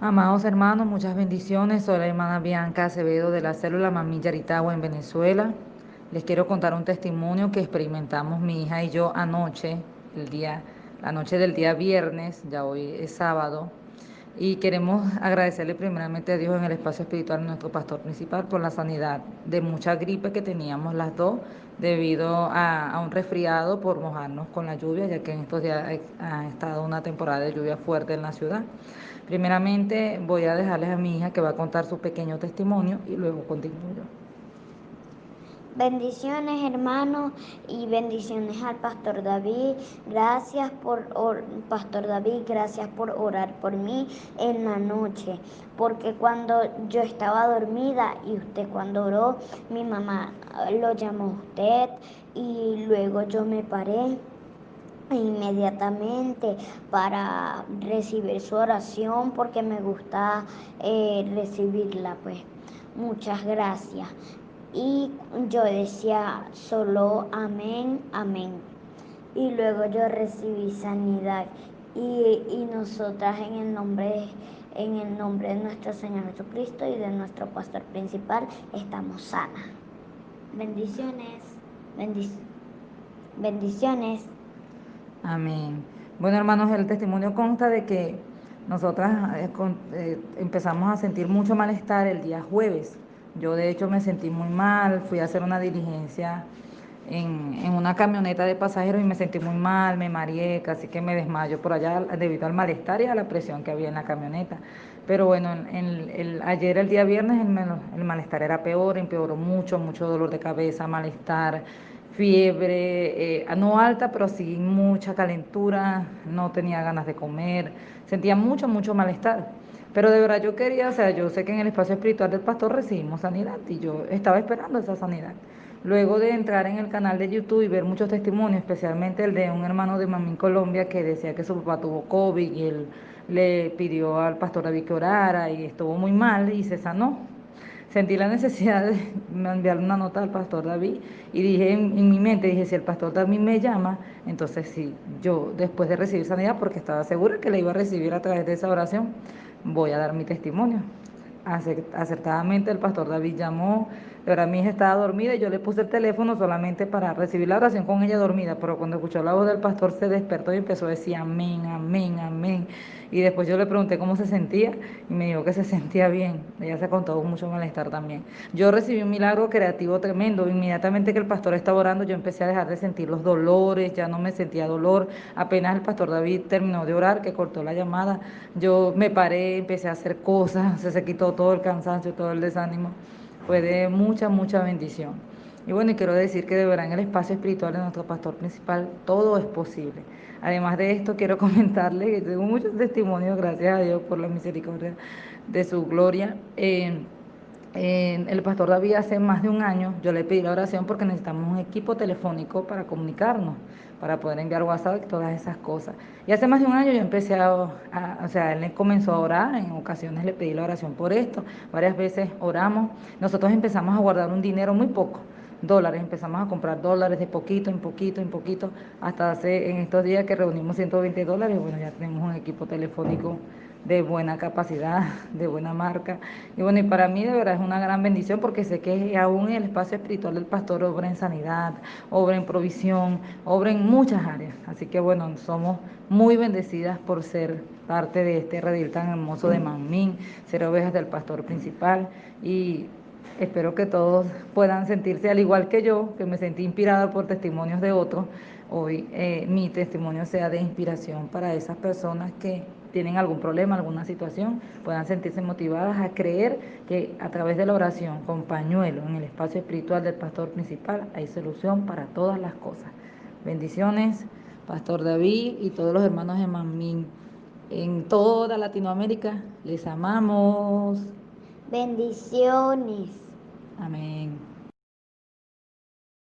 Amados hermanos, muchas bendiciones. Soy la hermana Bianca Acevedo de la célula Mamí Yaritagua en Venezuela. Les quiero contar un testimonio que experimentamos mi hija y yo anoche, el día, la noche del día viernes, ya hoy es sábado. Y queremos agradecerle primeramente a Dios en el espacio espiritual, nuestro pastor principal, por la sanidad de mucha gripe que teníamos las dos debido a, a un resfriado por mojarnos con la lluvia, ya que en estos días ha estado una temporada de lluvia fuerte en la ciudad. Primeramente voy a dejarles a mi hija que va a contar su pequeño testimonio y luego continúo yo. Bendiciones hermanos y bendiciones al Pastor David. Gracias por, Pastor David, gracias por orar por mí en la noche. Porque cuando yo estaba dormida y usted cuando oró, mi mamá lo llamó a usted y luego yo me paré inmediatamente para recibir su oración porque me gusta eh, recibirla pues muchas gracias y yo decía solo amén amén y luego yo recibí sanidad y, y nosotras en el nombre en el nombre de nuestro Señor Jesucristo y de nuestro pastor principal estamos sanas bendiciones bendiciones Amén. Bueno, hermanos, el testimonio consta de que nosotras eh, eh, empezamos a sentir mucho malestar el día jueves. Yo de hecho me sentí muy mal, fui a hacer una diligencia en, en, una camioneta de pasajeros y me sentí muy mal, me mareé, casi que me desmayo por allá debido al malestar y a la presión que había en la camioneta. Pero bueno, en, el, ayer, el día viernes, el, el malestar era peor, empeoró mucho, mucho dolor de cabeza, malestar, fiebre, eh, no alta, pero sí mucha calentura, no tenía ganas de comer, sentía mucho, mucho malestar. Pero de verdad yo quería, o sea, yo sé que en el espacio espiritual del pastor recibimos sanidad y yo estaba esperando esa sanidad. Luego de entrar en el canal de YouTube y ver muchos testimonios, especialmente el de un hermano de Mamín Colombia que decía que su papá tuvo COVID y él le pidió al pastor David que orara y estuvo muy mal y se sanó sentí la necesidad de enviar una nota al pastor David y dije en, mi mente, dije, si el pastor David me llama, entonces sí, yo después de recibir sanidad, porque estaba segura que la iba a recibir a través de esa oración, voy a dar mi testimonio. Acertadamente el pastor David llamó, ahora mi hija estaba dormida y yo le puse el teléfono solamente para recibir la oración con ella dormida, pero cuando escuchó la voz del pastor se despertó y empezó a decir amén, amén, amén. Y después yo le pregunté cómo se sentía y me dijo que se sentía bien. Ella se contó mucho malestar también. Yo recibí un milagro creativo tremendo. Inmediatamente que el pastor estaba orando, yo empecé a dejar de sentir los dolores, ya no me sentía dolor. Apenas el pastor David terminó de orar, que cortó la llamada, yo me paré, empecé a hacer cosas, se, se quitó todo el cansancio, todo el desánimo. Fue de mucha, mucha bendición. Y bueno, y quiero decir que de verdad en el espacio espiritual de nuestro pastor principal todo es posible. Además de esto, quiero comentarle que tengo muchos testimonios, gracias a Dios por la misericordia de su gloria. el pastor David hace más de un año, yo le pedí la oración porque necesitamos un equipo telefónico para comunicarnos, para poder enviar WhatsApp y todas esas cosas. Y hace más de un año yo empecé a, o sea, él comenzó a orar, en ocasiones le pedí la oración por esto, varias veces oramos, nosotros empezamos a guardar un dinero muy poco dólares. Empezamos a comprar dólares de poquito en poquito en poquito, hasta hace en estos días que reunimos 120 dólares, bueno, ya tenemos un equipo telefónico de buena capacidad, de buena marca. Y bueno, y para mí de verdad es una gran bendición porque sé que aún en el espacio espiritual del pastor obra en sanidad, obra en provisión, obra en muchas áreas. Así que bueno, somos muy bendecidas por ser parte de este redil tan hermoso de Manmín, ser ovejas del pastor principal y Espero que todos puedan sentirse al igual que yo, que me sentí inspirada por testimonios de otros. Hoy eh, mi testimonio sea de inspiración para esas personas que tienen algún problema, alguna situación, puedan sentirse motivadas a creer que a través de la oración con pañuelo en el espacio espiritual del pastor principal hay solución para todas las cosas. Bendiciones, Pastor David y todos los hermanos de Mamín en toda Latinoamérica. Les amamos. Bendiciones. Amén.